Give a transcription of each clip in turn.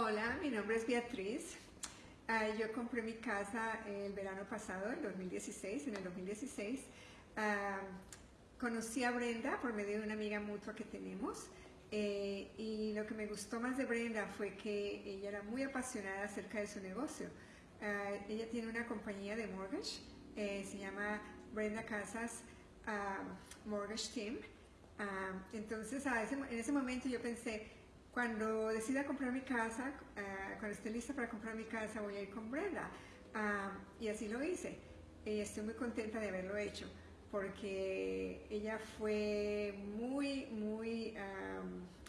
Hola, mi nombre es Beatriz. Ah, yo compré mi casa el verano pasado, en 2016, en el 2016. Ah, conocí a Brenda por medio de una amiga mutua que tenemos. Eh, y lo que me gustó más de Brenda fue que ella era muy apasionada acerca de su negocio. Ah, ella tiene una compañía de mortgage, eh, se llama Brenda Casas Mortgage Team. entonces, en ese momento yo pensé, cuando decida comprar mi casa, eh, cuando esté lista para comprar mi casa, voy a ir con Brenda. Ah, y así lo hice. Estoy muy contenta de haberlo hecho, porque ella fue muy, muy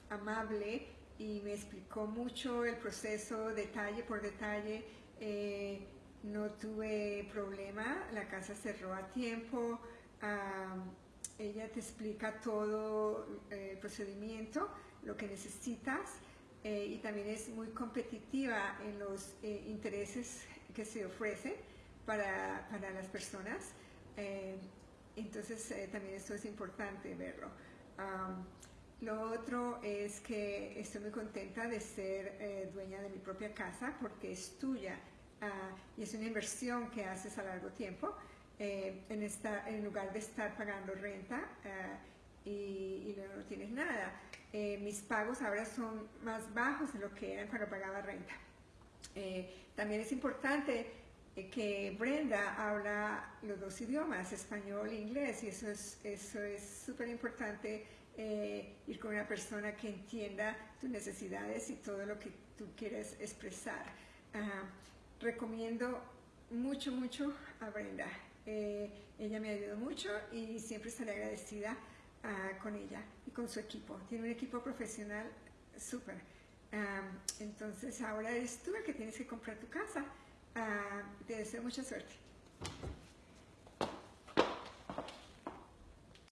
amable y me explicó mucho el proceso detalle por detalle. Eh, no tuve problema, la casa cerró a tiempo. Ella te explica todo eh, el procedimiento lo que necesitas eh, y también es muy competitiva en los eh, intereses que se ofrecen para, para las personas. Eh, entonces también esto es importante verlo. lo otro es que estoy muy contenta de ser dueña de mi propia casa porque es tuya ah, y es una inversión que haces a largo tiempo en, esta, en lugar de estar pagando renta ah, y, y no tienes nada. Eh, mis pagos ahora son más bajos de lo que eran cuando pagaba renta. Eh, también es importante eh, que Brenda habla los dos idiomas, español e inglés, y eso es eso es súper importante ir con una persona que entienda tus necesidades y todo lo que tú quieres expresar. recomiendo mucho, mucho a Brenda. Ella me ayudó mucho y siempre estaré agradecida con ella y con su equipo. Tiene un equipo profesional súper. entonces ahora eres tú el que tienes que comprar tu casa. te deseo mucha suerte.